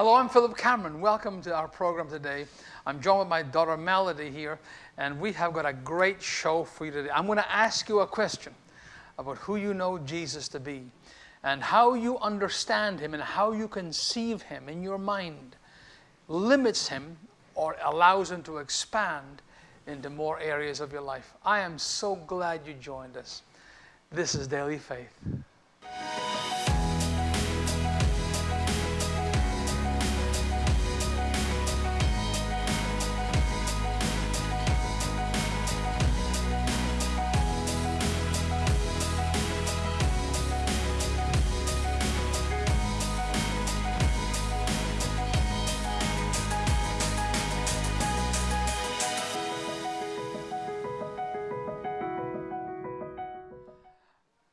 Hello, I'm Philip Cameron. Welcome to our program today. I'm joined with my daughter Melody here, and we have got a great show for you today. I'm going to ask you a question about who you know Jesus to be and how you understand him and how you conceive him in your mind limits him or allows him to expand into more areas of your life. I am so glad you joined us. This is Daily Faith.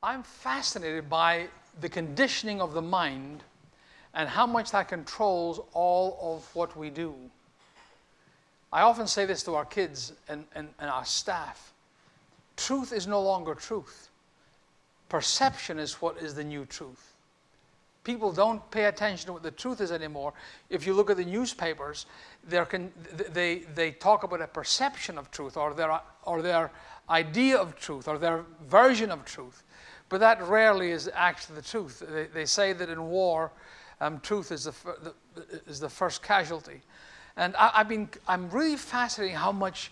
I'm fascinated by the conditioning of the mind and how much that controls all of what we do. I often say this to our kids and, and, and our staff. Truth is no longer truth. Perception is what is the new truth. People don't pay attention to what the truth is anymore. If you look at the newspapers, can, they, they talk about a perception of truth or their, or their idea of truth or their version of truth. But that rarely is actually the truth. They, they say that in war, um, truth is the, the, is the first casualty. And I, have been, I'm really fascinated how much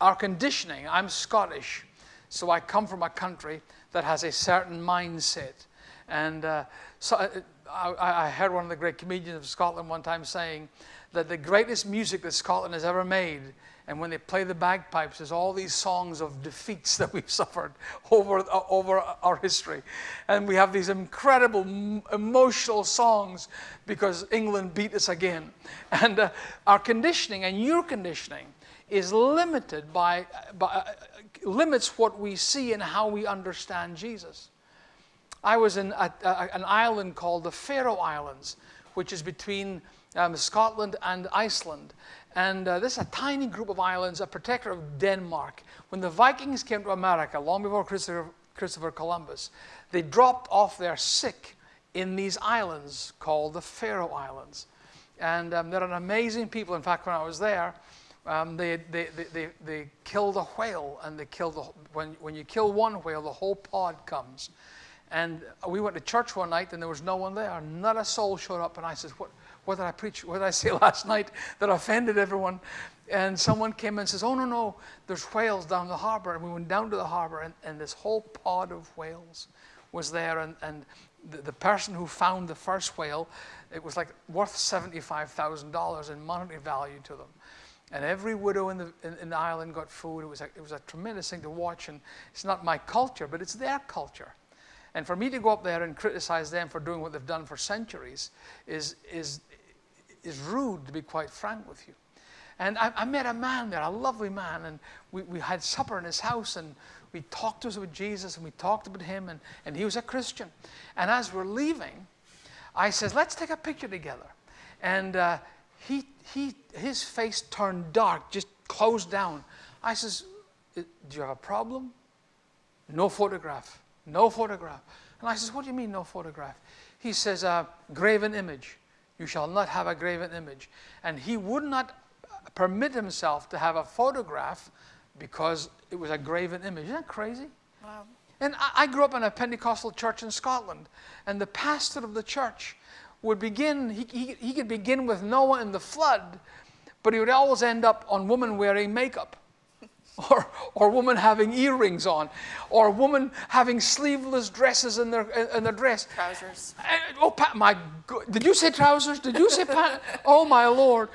our conditioning, I'm Scottish, so I come from a country that has a certain mindset. And uh, so uh, I, I heard one of the great comedians of Scotland one time saying that the greatest music that Scotland has ever made and when they play the bagpipes, there's all these songs of defeats that we've suffered over, uh, over our history. And we have these incredible emotional songs because England beat us again. And uh, our conditioning and your conditioning is limited by, by uh, limits what we see and how we understand Jesus. I was in a, a, an island called the Faroe Islands, which is between um, Scotland and Iceland. And uh, this is a tiny group of islands, a protector of Denmark. When the Vikings came to America, long before Christopher, Christopher Columbus, they dropped off their sick in these islands called the Faroe Islands. And um, they're an amazing people. In fact, when I was there, um, they, they, they, they, killed a whale, and they killed the, when, when you kill one whale, the whole pod comes. And we went to church one night, and there was no one there. Not a soul showed up, and I said, what, what did I preach? What did I say last night that offended everyone? And someone came and says, oh, no, no, there's whales down the harbor. And we went down to the harbor and, and this whole pod of whales was there. And, and the, the person who found the first whale, it was like worth $75,000 in monetary value to them. And every widow in the, in, in the island got food. It was, a, it was a tremendous thing to watch. And it's not my culture, but it's their culture. And for me to go up there and criticize them for doing what they've done for centuries is, is, is rude, to be quite frank with you. And I, I, met a man there, a lovely man, and we, we had supper in his house, and we talked to us about Jesus, and we talked about him, and, and he was a Christian. And as we're leaving, I says, let's take a picture together. And uh, he, he, his face turned dark, just closed down. I says, do you have a problem? No photograph, no photograph. And I says, what do you mean no photograph? He says, uh, graven image. You shall not have a graven image. And he would not permit himself to have a photograph because it was a graven image. Isn't that crazy? Wow. And I, grew up in a Pentecostal church in Scotland, and the pastor of the church would begin, he, he, he could begin with Noah and the flood, but he would always end up on women wearing makeup. or, or women having earrings on, or women having sleeveless dresses in their, in their dress. Trousers. And, oh, my God. Did you say trousers? Did you say pants? oh, my Lord.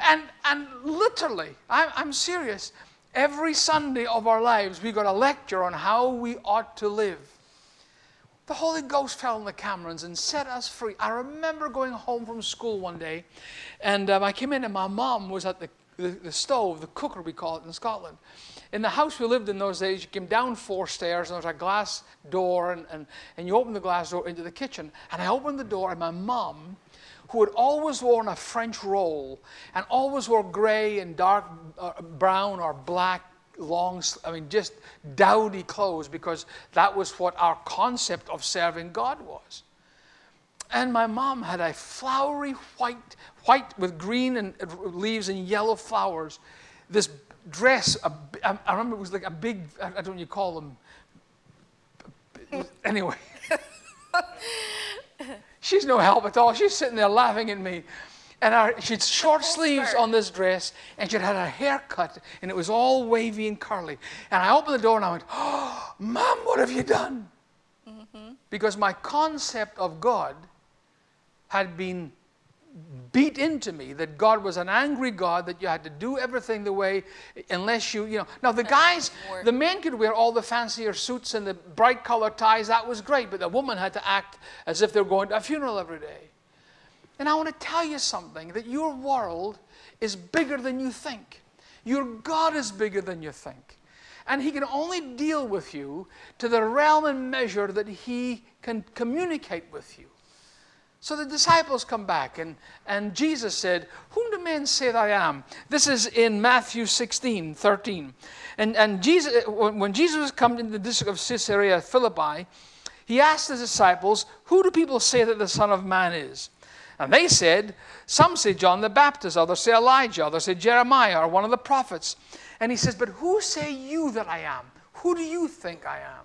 And, and literally, I'm, I'm serious, every Sunday of our lives, we got a lecture on how we ought to live. The Holy Ghost fell on the Camerons and set us free. I remember going home from school one day, and um, I came in, and my mom was at the the, the stove, the cooker we call it in Scotland. In the house we lived in those days, you came down four stairs and there was a glass door and, and, and you opened the glass door into the kitchen. And I opened the door and my mom, who had always worn a French roll and always wore gray and dark uh, brown or black long, I mean, just dowdy clothes because that was what our concept of serving God was. And my mom had a flowery white, white with green and leaves and yellow flowers. This dress, a, I remember it was like a big, I don't know what you call them. Anyway. She's no help at all. She's sitting there laughing at me. And our, she'd short sleeves on this dress, and she'd had her hair cut, and it was all wavy and curly. And I opened the door and I went, Oh, Mom, what have you done? Mm-hmm. Because my concept of God had been beat into me that God was an angry God, that you had to do everything the way, unless you, you know. Now, the guys, the men could wear all the fancier suits and the bright colored ties, that was great, but the woman had to act as if they were going to a funeral every day. And I want to tell you something that your world is bigger than you think. Your God is bigger than you think. And He can only deal with you to the realm and measure that He can communicate with you. So the disciples come back, and, and Jesus said, Whom do men say that I am? This is in Matthew 16, 13. And, and Jesus, when Jesus was coming into the district of Caesarea Philippi, he asked his disciples, Who do people say that the Son of Man is? And they said, Some say John the Baptist, others say Elijah, others say Jeremiah or one of the prophets. And he says, But who say you that I am? Who do you think I am?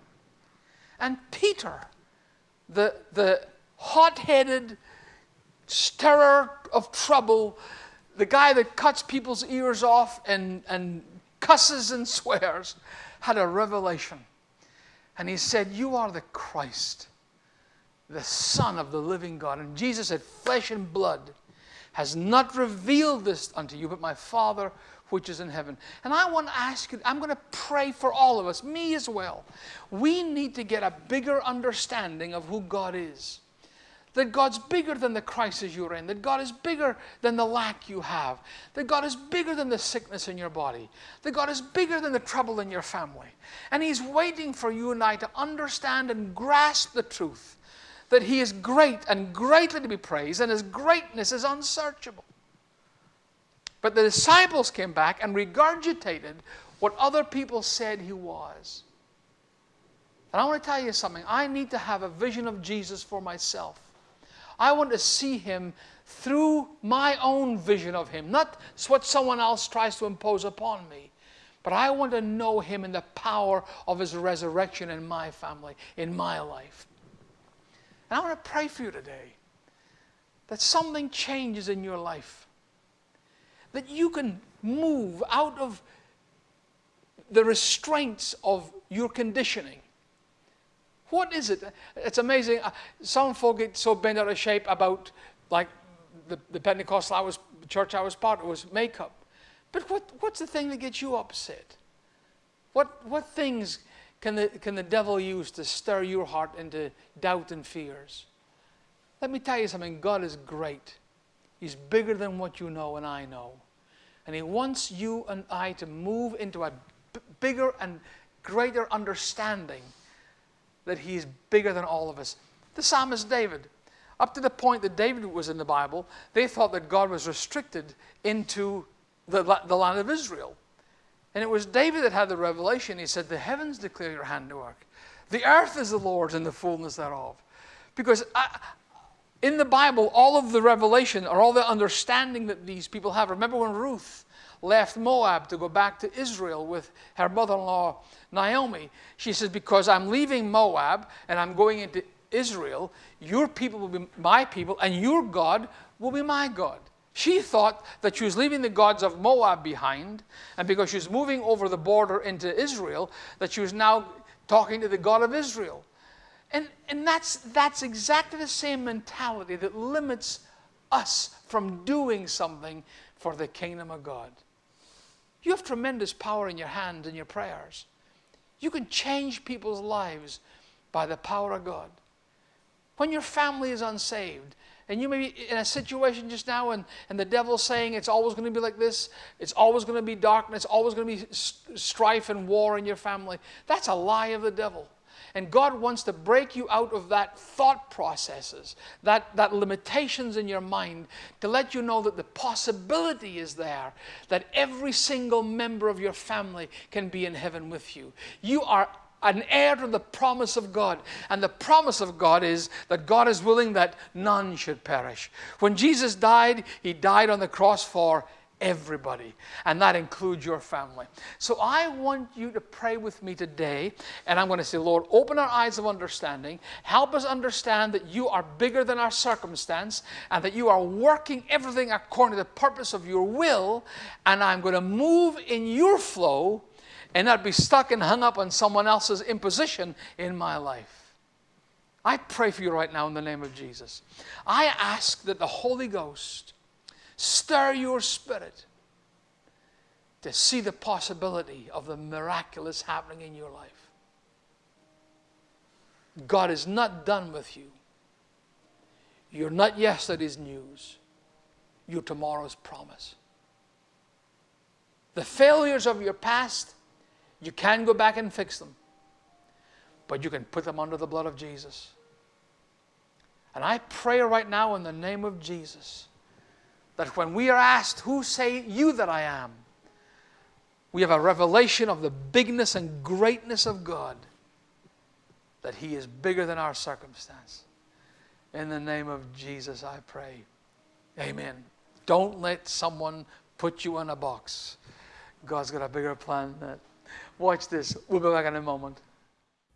And Peter, the, the hot headed, stirrer of trouble, the guy that cuts people's ears off and, and cusses and swears, had a revelation. And he said, You are the Christ, the Son of the living God. And Jesus said, Flesh and blood has not revealed this unto you, but my Father which is in heaven. And I want to ask you, I'm going to pray for all of us, me as well. We need to get a bigger understanding of who God is. That God's bigger than the crisis you're in. That God is bigger than the lack you have. That God is bigger than the sickness in your body. That God is bigger than the trouble in your family. And He's waiting for you and I to understand and grasp the truth that He is great and greatly to be praised, and His greatness is unsearchable. But the disciples came back and regurgitated what other people said He was. And I want to tell you something. I need to have a vision of Jesus for myself. I want to see him through my own vision of him, not what someone else tries to impose upon me. But I want to know him in the power of his resurrection in my family, in my life. And I want to pray for you today that something changes in your life. That you can move out of the restraints of your conditioning what is it? It's amazing. Uh, some folk get so bent out of shape about, like, the, the Pentecostal I was, church I was part of was makeup. But what, what's the thing that gets you upset? What, what things can the, can the devil use to stir your heart into doubt and fears? Let me tell you something God is great. He's bigger than what you know and I know. And He wants you and I to move into a bigger and greater understanding that he's bigger than all of us. The psalmist David, up to the point that David was in the Bible, they thought that God was restricted into the, the land of Israel. And it was David that had the revelation. He said, The heavens declare your handiwork. The earth is the Lord's and the fullness thereof. Because I, in the Bible, all of the revelation or all the understanding that these people have. Remember when Ruth left Moab to go back to Israel with her mother in law Naomi. She says, Because I'm leaving Moab and I'm going into Israel, your people will be my people, and your God will be my God. She thought that she was leaving the gods of Moab behind, and because she was moving over the border into Israel, that she was now talking to the God of Israel. And, and that's, that's exactly the same mentality that limits us from doing something for the kingdom of God. You have tremendous power in your hands and your prayers. You can change people's lives by the power of God. When your family is unsaved, and you may be in a situation just now, and, and the devil's saying it's always going to be like this, it's always going to be darkness, it's always going to be strife and war in your family. That's a lie of the devil. And God wants to break you out of that thought processes, that, that limitations in your mind, to let you know that the possibility is there that every single member of your family can be in heaven with you. You are an heir to the promise of God. And the promise of God is that God is willing that none should perish. When Jesus died, he died on the cross for everybody, and that includes your family. So I want you to pray with me today, and I'm going to say, Lord, open our eyes of understanding. Help us understand that you are bigger than our circumstance, and that you are working everything according to the purpose of your will, and I'm going to move in your flow and not be stuck and hung up on someone else's imposition in my life. I pray for you right now in the name of Jesus. I ask that the Holy Ghost stir your spirit to see the possibility of the miraculous happening in your life. God is not done with you. You're not yesterday's news. You're tomorrow's promise. The failures of your past you can go back and fix them, but you can put them under the blood of Jesus. And I pray right now in the name of Jesus that when we are asked, Who say you that I am? we have a revelation of the bigness and greatness of God, that He is bigger than our circumstance. In the name of Jesus, I pray. Amen. Don't let someone put you in a box. God's got a bigger plan than that. Watch this. We'll be back in a moment.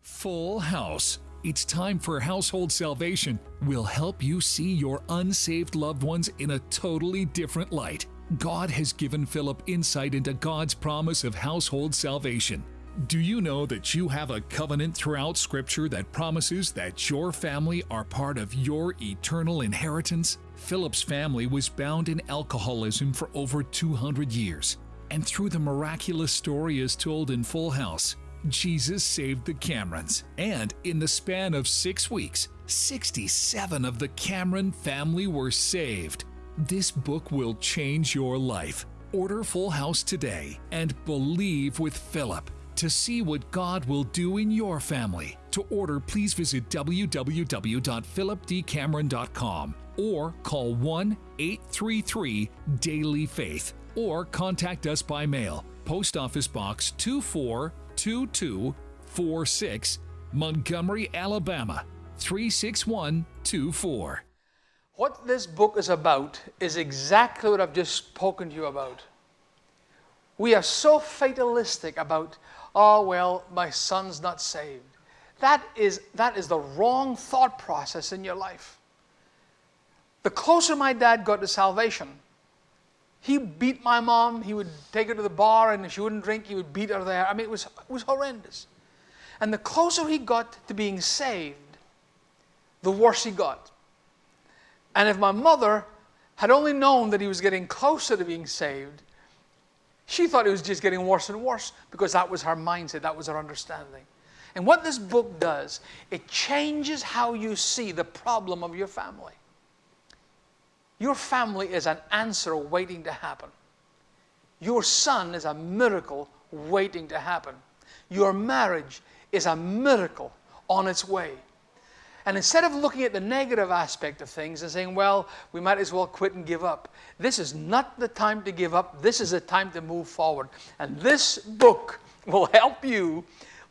Full House. It's time for Household Salvation. We'll help you see your unsaved loved ones in a totally different light. God has given Philip insight into God's promise of household salvation. Do you know that you have a covenant throughout Scripture that promises that your family are part of your eternal inheritance? Philip's family was bound in alcoholism for over 200 years. And through the miraculous story as told in Full House, Jesus saved the Camerons. And in the span of six weeks, 67 of the Cameron family were saved. This book will change your life. Order Full House today and believe with Philip to see what God will do in your family. To order, please visit www.philipdcameron.com or call 1 833 Daily Faith or contact us by mail. Post Office Box 242246, Montgomery, Alabama 36124. What this book is about is exactly what I've just spoken to you about. We are so fatalistic about, oh, well, my son's not saved. That is, that is the wrong thought process in your life. The closer my dad got to salvation, he beat my mom. He would take her to the bar, and if she wouldn't drink, he would beat her there. I mean, it was, it was horrendous. And the closer he got to being saved, the worse he got. And if my mother had only known that he was getting closer to being saved, she thought it was just getting worse and worse because that was her mindset, that was her understanding. And what this book does, it changes how you see the problem of your family. Your family is an answer waiting to happen. Your son is a miracle waiting to happen. Your marriage is a miracle on its way. And instead of looking at the negative aspect of things and saying, well, we might as well quit and give up, this is not the time to give up. This is the time to move forward. And this book will help you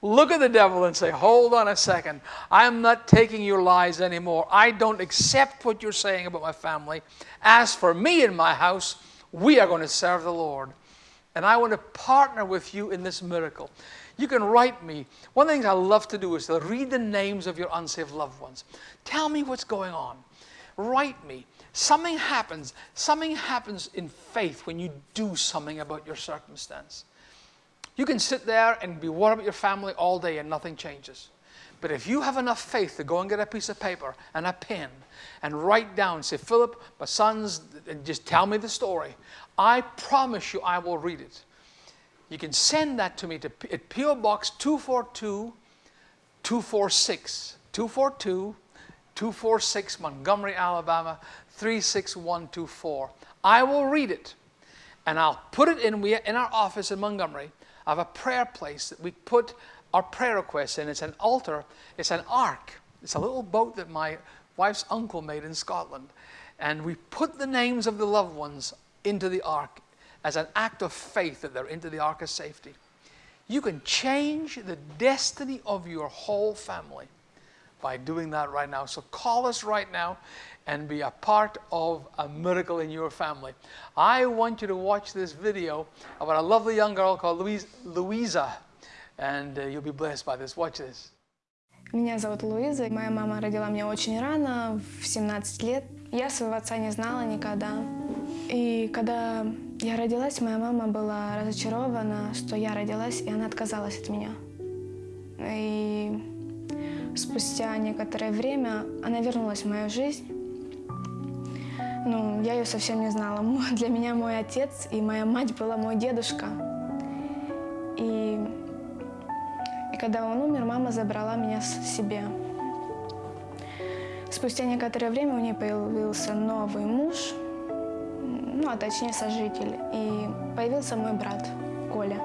look at the devil and say, Hold on a second. I'm not taking your lies anymore. I don't accept what you're saying about my family. As for me and my house, we are going to serve the Lord. And I want to partner with you in this miracle. You can write me. One of the things I love to do is to read the names of your unsaved loved ones. Tell me what's going on. Write me. Something happens. Something happens in faith when you do something about your circumstance. You can sit there and be worried about your family all day and nothing changes. But if you have enough faith to go and get a piece of paper and a pen and write down, say, Philip, my sons, and just tell me the story, I promise you I will read it. You can send that to me to at P.O. Box 242 246. 242 246 Montgomery, Alabama 36124. I will read it and I'll put it in, we, in our office in Montgomery I have a prayer place that we put our prayer requests in. It's an altar, it's an ark. It's a little boat that my wife's uncle made in Scotland. And we put the names of the loved ones into the ark as an act of faith that they're into the ark of safety. You can change the destiny of your whole family by doing that right now. So call us right now and be a part of a miracle in your family. I want you to watch this video about a lovely young girl called Louise, Louisa, and uh, you'll be blessed by this. Watch this. Меня зовут Луиза. Моя мама родила меня очень рано, в 17 лет. Я своего отца не знала никогда. И когда я родилась, моя мама была разочарована, что я родилась, и она отказалась от меня. И спустя некоторое время она вернулась в мою жизнь. Ну, я ее совсем не знала. Для меня мой отец и моя мать была мой дедушка. И, и когда он умер, мама забрала меня с себе. Спустя некоторое время у нее появился новый муж, ну, а точнее сожитель, и появился мой брат Коля.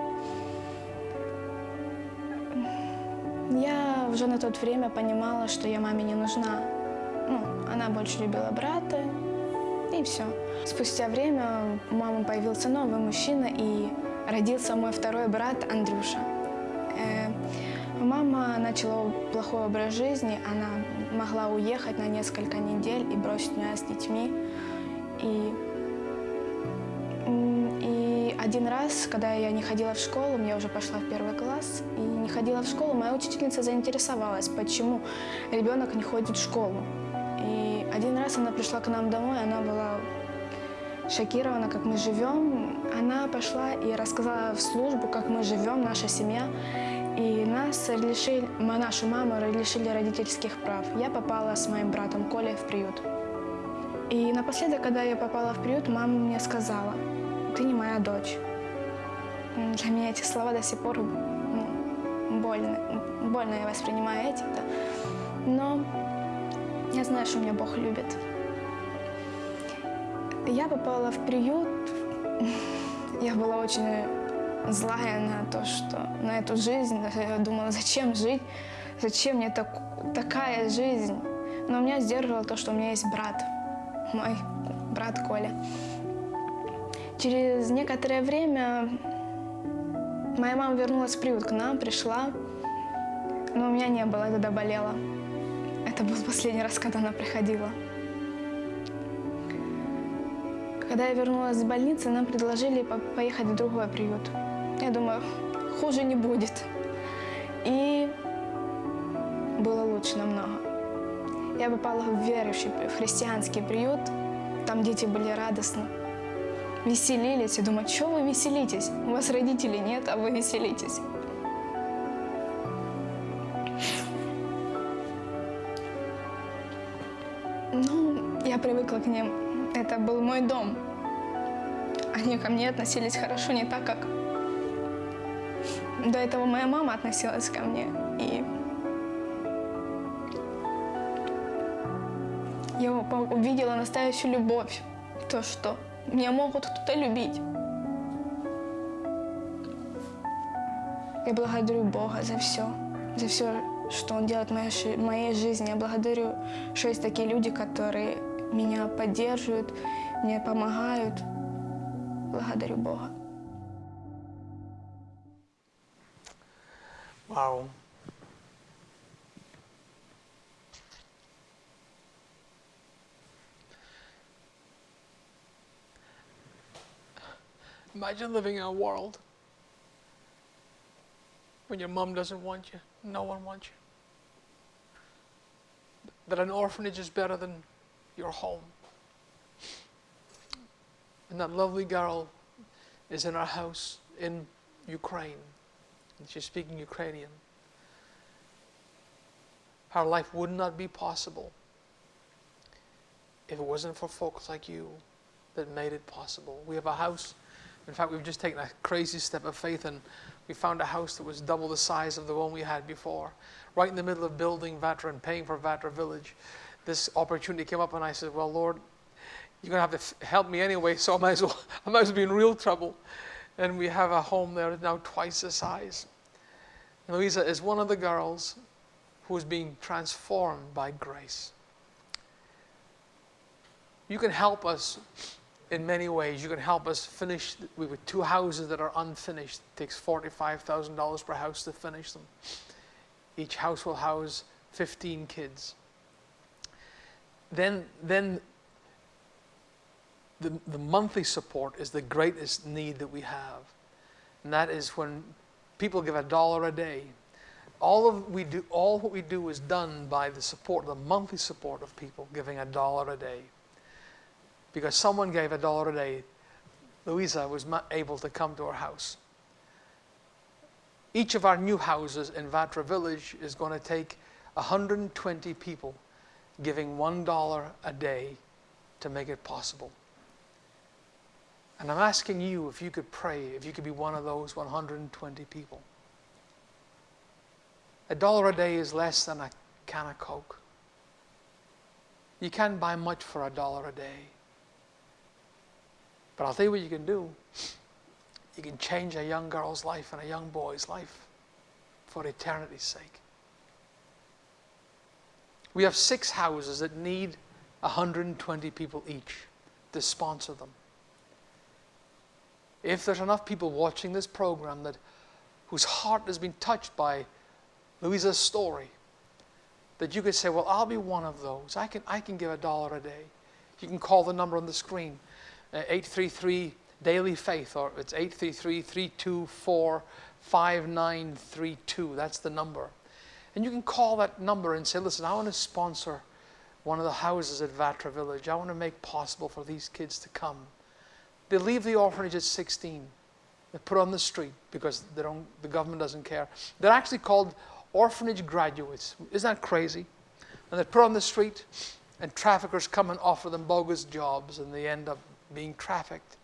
Я уже на то время понимала, что я маме не нужна. Ну, она больше любила брата, и все. Спустя время у мамы появился новый мужчина, и родился мой второй брат Андрюша. Э, мама начала плохой образ жизни, она могла уехать на несколько недель и бросить меня с детьми. И, и один раз, когда я не ходила в школу, я уже пошла в первый класс, и не ходила в школу, моя учительница заинтересовалась, почему ребенок не ходит в школу. Один раз она пришла к нам домой, она была шокирована, как мы живем. Она пошла и рассказала в службу, как мы живем, наша семья. И нас лишили, нашу маму лишили родительских прав. Я попала с моим братом Колей в приют. И напоследок, когда я попала в приют, мама мне сказала, ты не моя дочь. Для меня эти слова до сих пор ну, больно. Больно я воспринимаю эти. Да. Но я знаю, что меня Бог любит. Я попала в приют. Я была очень злая на то, что на эту жизнь. Я думала, зачем жить, зачем мне так, такая жизнь. Но меня сдерживало то, что у меня есть брат, мой брат Коля. Через некоторое время моя мама вернулась в приют к нам, пришла, но у меня не было, тогда болела. Это был последний раз, когда она приходила. Когда я вернулась с больницы, нам предложили поехать в другой приют. Я думаю, хуже не будет. И было лучше намного. Я попала в верующий, в христианский приют. Там дети были радостны, веселились. Я думаю, что вы веселитесь? У вас родителей нет, а вы веселитесь. Привыкла к ним. Это был мой дом. Они ко мне относились хорошо, не так, как до этого моя мама относилась ко мне. И я увидела настоящую любовь. То, что меня могут кто-то любить. Я благодарю Бога за все, за все, что Он делает в моей, моей жизни. Я благодарю, что есть такие люди, которые меня поддерживают, мне помогают. Благодарю Бога. Wow. Imagine living in a world when your mom doesn't want you, no one wants you. That an orphanage is better than your home. And that lovely girl is in our house in Ukraine. And she's speaking Ukrainian. Our life would not be possible if it wasn't for folks like you that made it possible. We have a house. In fact, we've just taken a crazy step of faith and we found a house that was double the size of the one we had before. Right in the middle of building Vatra and paying for Vatra Village. This opportunity came up and I said, well, Lord, you're going to have to help me anyway, so I might as well, I might as well be in real trouble. And we have a home there now twice the size. And Louisa is one of the girls who is being transformed by grace. You can help us in many ways. You can help us finish. We have two houses that are unfinished. It takes $45,000 per house to finish them. Each house will house 15 kids. Then, then the, the monthly support is the greatest need that we have. And that is when people give a dollar a day. All of we do, all what we do is done by the support, the monthly support of people giving a dollar a day. Because someone gave a dollar a day, Louisa was able to come to our house. Each of our new houses in Vatra Village is going to take 120 people giving $1 a day to make it possible. And I'm asking you if you could pray, if you could be one of those 120 people. A dollar a day is less than a can of Coke. You can't buy much for a dollar a day. But I'll tell you what you can do. You can change a young girl's life and a young boy's life for eternity's sake. We have six houses that need 120 people each to sponsor them. If there's enough people watching this program that whose heart has been touched by Louisa's story, that you could say, Well, I'll be one of those. I can, I can give a dollar a day. You can call the number on the screen, uh, 833 Daily Faith, or it's 833 324 5932. That's the number. And you can call that number and say, Listen, I want to sponsor one of the houses at Vatra Village. I want to make possible for these kids to come. They leave the orphanage at 16. They're put on the street because they don't, the government doesn't care. They're actually called orphanage graduates. Isn't that crazy? And they're put on the street, and traffickers come and offer them bogus jobs, and they end up being trafficked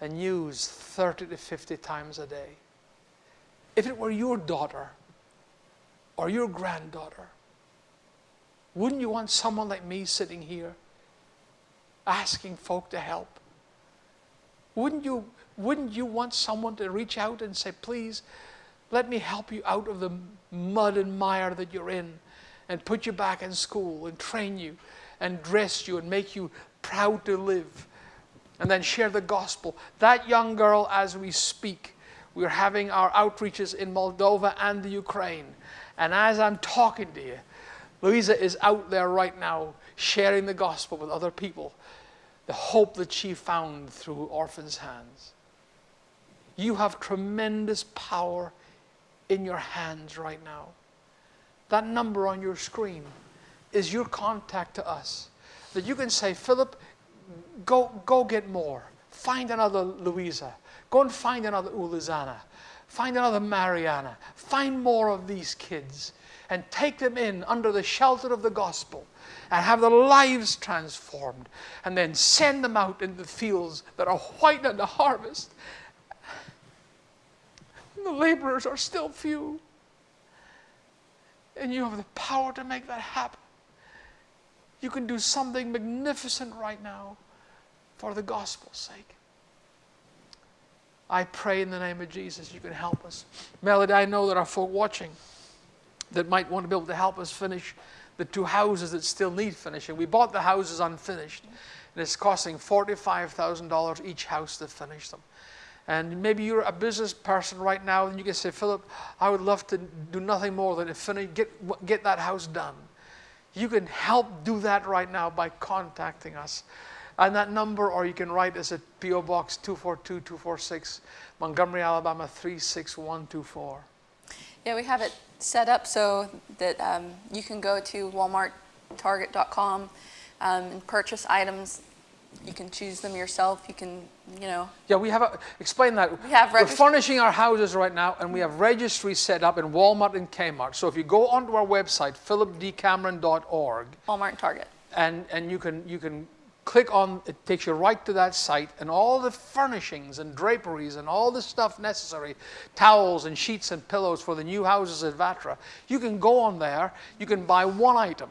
and used 30 to 50 times a day. If it were your daughter or your granddaughter, wouldn't you want someone like me sitting here asking folk to help? Wouldn't you, wouldn't you want someone to reach out and say, please, let me help you out of the mud and mire that you're in and put you back in school and train you and dress you and make you proud to live and then share the gospel. That young girl, as we speak, we're having our outreaches in Moldova and the Ukraine. And as I'm talking to you, Louisa is out there right now sharing the gospel with other people the hope that she found through orphans' hands. You have tremendous power in your hands right now. That number on your screen is your contact to us. That you can say, Philip, go, go get more. Find another Louisa. Go and find another Ulizana. Find another Mariana. Find more of these kids and take them in under the shelter of the gospel and have their lives transformed, and then send them out in the fields that are white at the harvest. And the laborers are still few. And you have the power to make that happen. You can do something magnificent right now for the gospel's sake. I pray in the name of Jesus you can help us. Melody, I know there are folk watching that might want to be able to help us finish the two houses that still need finishing. We bought the houses unfinished, and it's costing $45,000 each house to finish them. And maybe you're a business person right now, and you can say, Philip, I would love to do nothing more than to finish, get, get that house done. You can help do that right now by contacting us. And that number, or you can write us at P.O. Box 242246, Montgomery, Alabama 36124. Yeah, we have it set up so that um, you can go to walmarttarget.com um, and purchase items. You can choose them yourself. You can, you know. Yeah, we have, a, explain that. We have We're furnishing our houses right now and we have registries set up in Walmart and Kmart. So if you go onto our website, philipdcameron.org. Walmart and Target. And, and you can, you can click on, it takes you right to that site, and all the furnishings and draperies and all the stuff necessary, towels and sheets and pillows for the new houses at Vatra, you can go on there, you can buy one item,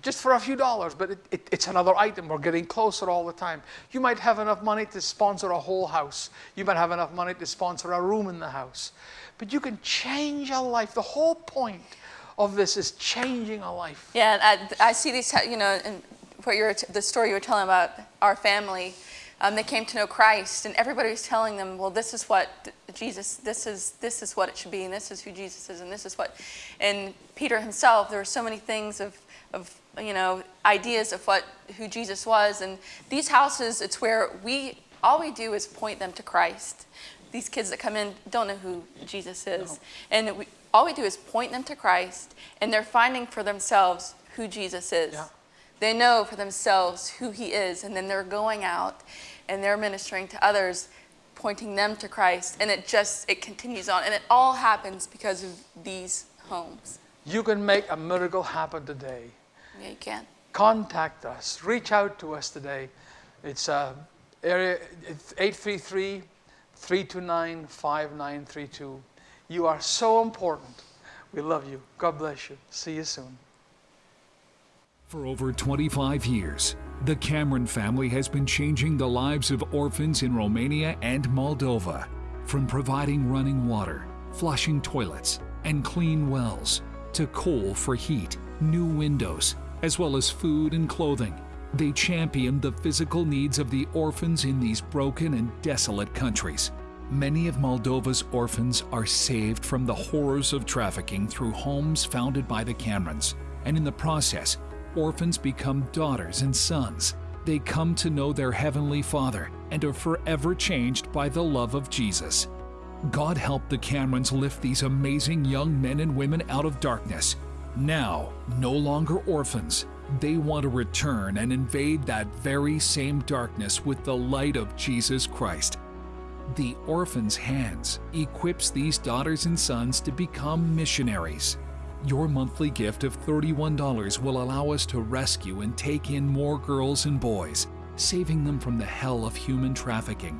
just for a few dollars, but it, it, it's another item. We're getting closer all the time. You might have enough money to sponsor a whole house. You might have enough money to sponsor a room in the house. But you can change a life. The whole point of this is changing a life. Yeah, I, I see these, you know, what you're the story you were telling about our family, um, they came to know Christ, and everybody was telling them, "Well, this is what Jesus, this is this is what it should be, and this is who Jesus is, and this is what." And Peter himself, there were so many things of of you know ideas of what who Jesus was, and these houses, it's where we all we do is point them to Christ. These kids that come in don't know who Jesus is, no. and we, all we do is point them to Christ, and they're finding for themselves who Jesus is. Yeah. They know for themselves who He is, and then they're going out and they're ministering to others, pointing them to Christ, and it just it continues on, and it all happens because of these homes. You can make a miracle happen today. Yeah, you can. Contact us. Reach out to us today. It's uh, area 833 329 5932. You are so important. We love you. God bless you. See you soon. For over 25 years, the Cameron family has been changing the lives of orphans in Romania and Moldova. From providing running water, flushing toilets, and clean wells, to coal for heat, new windows, as well as food and clothing. They champion the physical needs of the orphans in these broken and desolate countries. Many of Moldova's orphans are saved from the horrors of trafficking through homes founded by the Camerons, and in the process, orphans become daughters and sons. They come to know their Heavenly Father and are forever changed by the love of Jesus. God help the Camerons lift these amazing young men and women out of darkness. Now, no longer orphans, they want to return and invade that very same darkness with the light of Jesus Christ. The Orphan's Hands equips these daughters and sons to become missionaries. Your monthly gift of $31 will allow us to rescue and take in more girls and boys, saving them from the hell of human trafficking.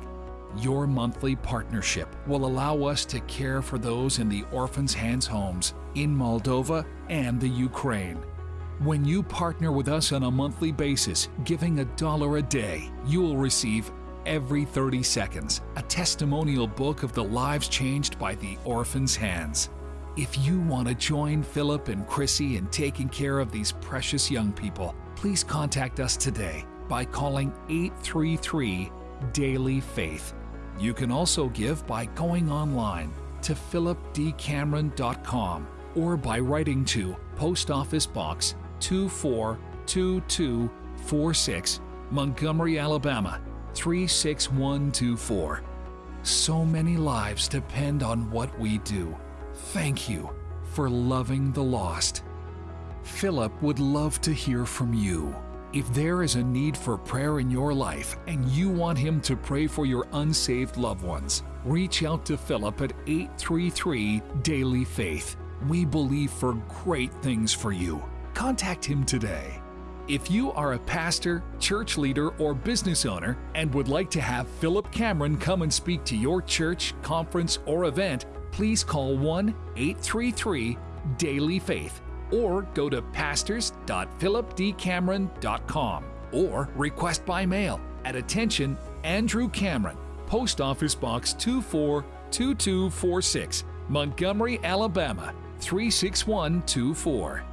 Your monthly partnership will allow us to care for those in the Orphans' Hands homes in Moldova and the Ukraine. When you partner with us on a monthly basis, giving a dollar a day, you will receive every 30 seconds a testimonial book of the lives changed by the Orphans' Hands. If you want to join Philip and Chrissy in taking care of these precious young people, please contact us today by calling 833 Daily Faith. You can also give by going online to philipdcameron.com or by writing to Post Office Box 242246, Montgomery, Alabama 36124. So many lives depend on what we do. Thank you for loving the lost. Philip would love to hear from you. If there is a need for prayer in your life and you want him to pray for your unsaved loved ones, reach out to Philip at 833 Daily Faith. We believe for great things for you. Contact him today. If you are a pastor, church leader, or business owner and would like to have Philip Cameron come and speak to your church, conference, or event, please call 1 833 Daily Faith or go to pastors.philipdcameron.com or request by mail at attention Andrew Cameron, Post Office Box 242246, Montgomery, Alabama 36124.